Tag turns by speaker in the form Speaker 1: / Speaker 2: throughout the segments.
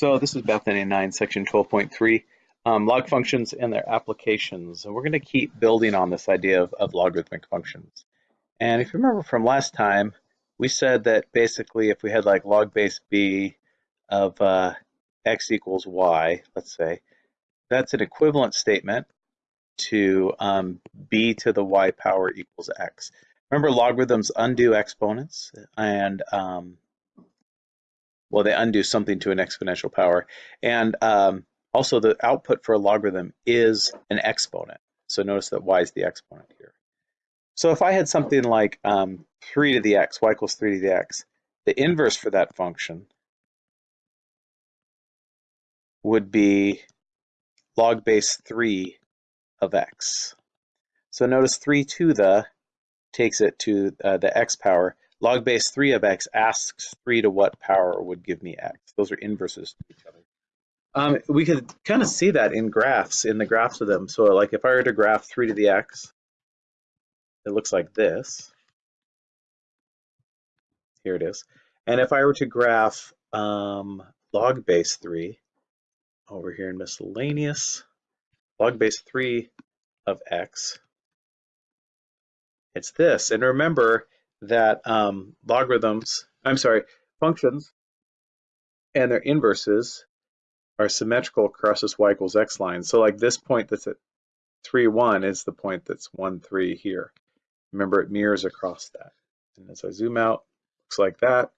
Speaker 1: So this is Bethany 9, section 12.3, um, log functions and their applications. And we're going to keep building on this idea of, of logarithmic functions. And if you remember from last time, we said that basically if we had like log base b of uh, x equals y, let's say, that's an equivalent statement to um, b to the y power equals x. Remember logarithms undo exponents and um, well, they undo something to an exponential power. And um, also the output for a logarithm is an exponent. So notice that y is the exponent here. So if I had something like um, 3 to the x, y equals 3 to the x, the inverse for that function would be log base 3 of x. So notice 3 to the takes it to uh, the x power log base 3 of x asks 3 to what power would give me x. Those are inverses to each other. Um, we could kind of see that in graphs, in the graphs of them. So like if I were to graph 3 to the x, it looks like this. Here it is. And if I were to graph um, log base 3 over here in miscellaneous, log base 3 of x, it's this. And remember, that um, logarithms, I'm sorry, functions and their inverses are symmetrical across this y equals x line. So like this point that's at 3, 1 is the point that's 1, 3 here. Remember, it mirrors across that. And as I zoom out, looks like that.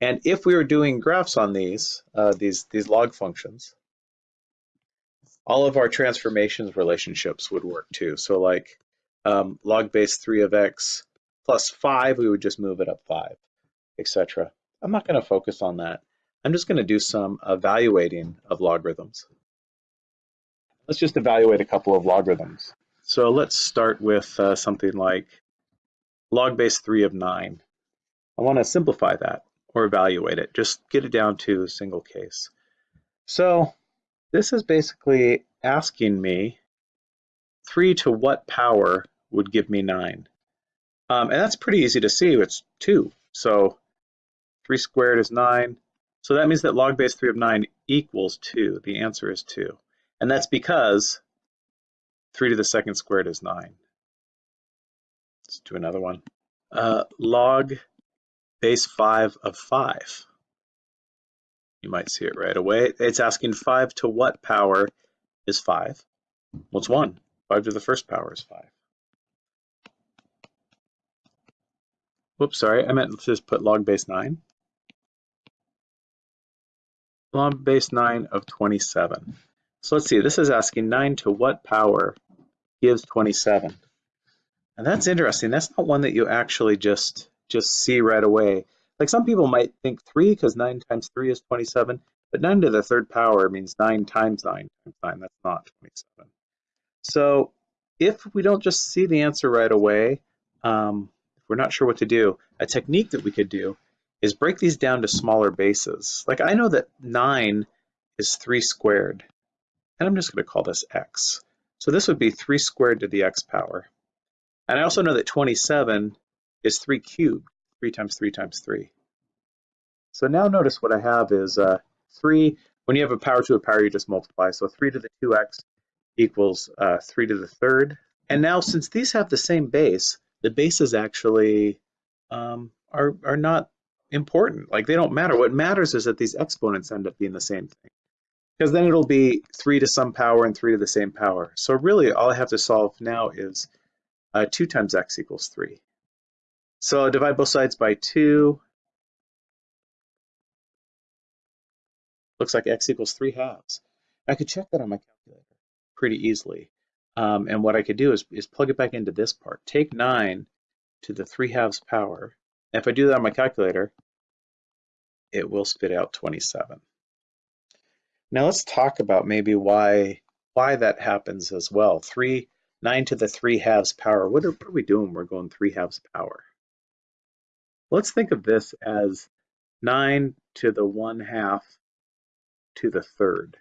Speaker 1: And if we were doing graphs on these, uh, these, these log functions, all of our transformations relationships would work too. So like um, log base 3 of x plus 5, we would just move it up 5, etc. I'm not going to focus on that. I'm just going to do some evaluating of logarithms. Let's just evaluate a couple of logarithms. So let's start with uh, something like log base 3 of 9. I want to simplify that or evaluate it, just get it down to a single case. So this is basically asking me 3 to what power would give me 9? Um, and that's pretty easy to see. It's 2. So 3 squared is 9. So that means that log base 3 of 9 equals 2. The answer is 2. And that's because 3 to the second squared is 9. Let's do another one. Uh, log base 5 of 5. You might see it right away. It's asking 5 to what power is 5? Well, it's 1. 5 to the first power is 5. Whoops, sorry, I meant to just put log base 9. Log base 9 of 27. So let's see, this is asking 9 to what power gives 27? And that's interesting. That's not one that you actually just, just see right away. Like some people might think 3 because 9 times 3 is 27, but 9 to the third power means 9 times 9 times 9. That's not 27. So if we don't just see the answer right away, um, we're not sure what to do, a technique that we could do is break these down to smaller bases. Like I know that 9 is 3 squared, and I'm just going to call this x. So this would be 3 squared to the x power. And I also know that 27 is 3 cubed, 3 times 3 times 3. So now notice what I have is uh, 3, when you have a power to a power, you just multiply. So 3 to the 2x equals uh, 3 to the third. And now since these have the same base, the bases actually um, are, are not important. Like they don't matter. What matters is that these exponents end up being the same thing. Because then it'll be 3 to some power and 3 to the same power. So really all I have to solve now is uh, 2 times x equals 3. So I'll divide both sides by 2. Looks like x equals 3 halves. I could check that on my calculator pretty easily. Um, and what I could do is, is plug it back into this part. Take 9 to the 3 halves power. And if I do that on my calculator, it will spit out 27. Now let's talk about maybe why why that happens as well. 3, 9 to the 3 halves power. What are, what are we doing? We're going 3 halves power. Let's think of this as 9 to the 1 half to the third.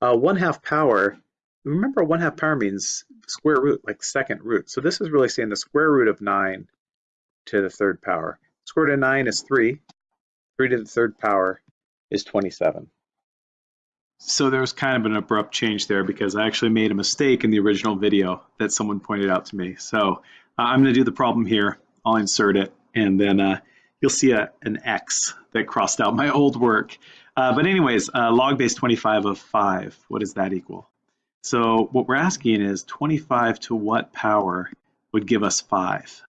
Speaker 1: Uh, 1 half power remember one half power means square root, like second root. So this is really saying the square root of 9 to the third power. Square root of 9 is 3. 3 to the third power is 27. So there was kind of an abrupt change there because I actually made a mistake in the original video that someone pointed out to me. So uh, I'm going to do the problem here. I'll insert it and then uh, you'll see a, an X that crossed out my old work. Uh, but anyways, uh, log base 25 of 5, what does that equal? So what we're asking is 25 to what power would give us 5?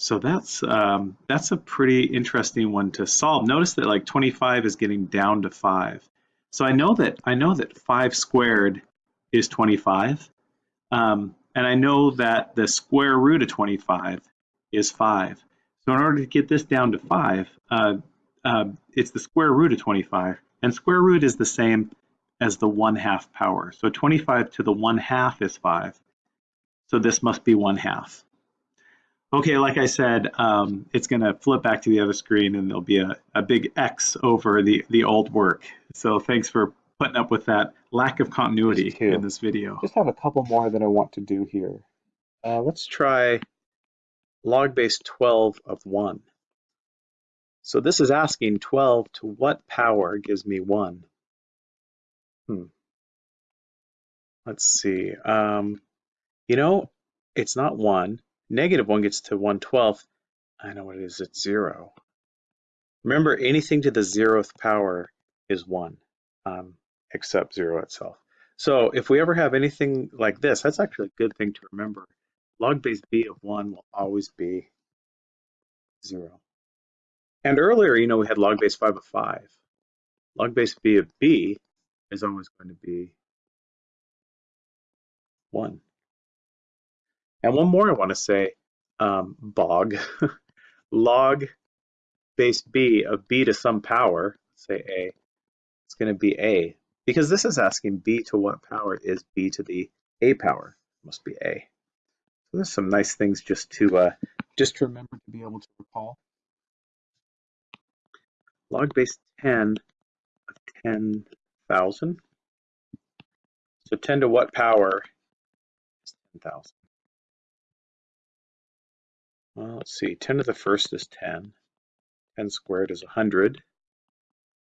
Speaker 1: So that's um, that's a pretty interesting one to solve. Notice that like 25 is getting down to 5. So I know that I know that 5 squared is 25. Um, and I know that the square root of 25 is 5. So in order to get this down to 5, uh, uh, it's the square root of 25. And square root is the same as the 1 half power. So 25 to the 1 half is 5. So this must be 1 half. Okay, like I said, um, it's going to flip back to the other screen and there'll be a, a big X over the, the old work. So thanks for putting up with that lack of continuity in this video.
Speaker 2: Just have a couple more that I want to do here.
Speaker 1: Uh, let's try log base 12 of 1. So this is asking 12 to what power gives me 1? Hmm. Let's see. Um, you know, it's not 1 Negative 1 gets to 1 12th. I know what it is, it's 0. Remember, anything to the zeroth power is 1, um, except 0 itself. So if we ever have anything like this, that's actually a good thing to remember. Log base b of 1 will always be 0. And earlier, you know, we had log base 5 of 5. Log base b of b is always going to be 1. And one more I want to say, um, bog, log base b of b to some power, say a, it's going to be a, because this is asking b to what power is b to the a power, it must be a. So there's some nice things just to uh, just to remember to be able to recall. Log base 10 of 10,000. So 10 to what power is 10,000? Well, let's see, 10 to the first is 10. 10 squared is 100.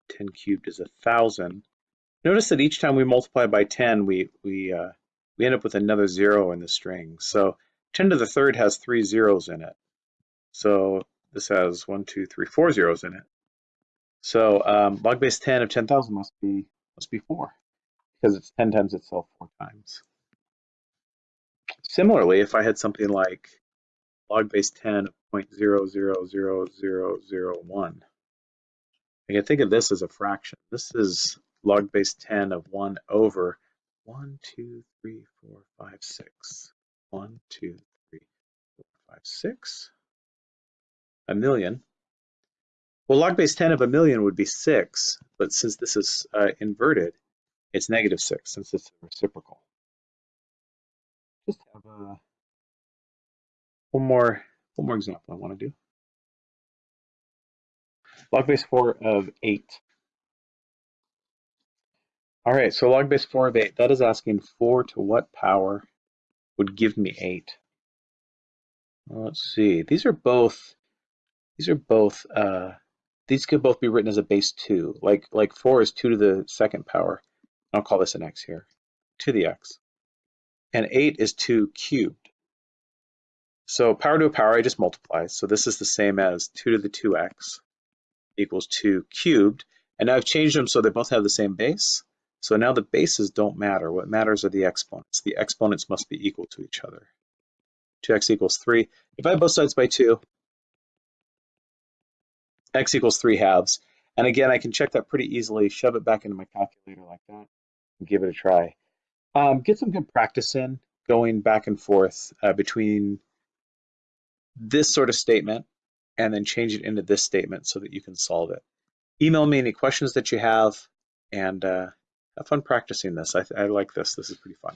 Speaker 1: 10 cubed is 1,000. Notice that each time we multiply by 10, we, we, uh, we end up with another zero in the string. So 10 to the third has three zeros in it. So this has one, two, three, four zeros in it. So um, log base 10 of 10,000 must be must be 4 because it's 10 times itself four times. Similarly, if I had something like log base 10 of 0.000001. I can think of this as a fraction. This is log base 10 of 1 over 1, 2, 3, 4, 5, 6. 1, 2, 3, 4, 5, 6. A million. Well, log base 10 of a million would be 6, but since this is uh, inverted, it's negative 6 since it's reciprocal. Just have a one more one more example I want to do. Log base 4 of 8. All right, so log base 4 of 8, that is asking 4 to what power would give me 8? Well, let's see. These are both, these are both, uh, these could both be written as a base 2. Like, like 4 is 2 to the second power. I'll call this an x here, to the x. And 8 is 2 cubed. So power to a power, I just multiply. So this is the same as 2 to the 2x equals 2 cubed. And now I've changed them so they both have the same base. So now the bases don't matter. What matters are the exponents. The exponents must be equal to each other. 2x equals 3. If I both sides by 2, x equals 3 halves. And again, I can check that pretty easily, shove it back into my calculator like that, and give it a try. Um, get some good practice in going back and forth uh, between this sort of statement and then change it into this statement so that you can solve it. Email me any questions that you have and uh, have fun practicing this. I, I like this. This is pretty fun.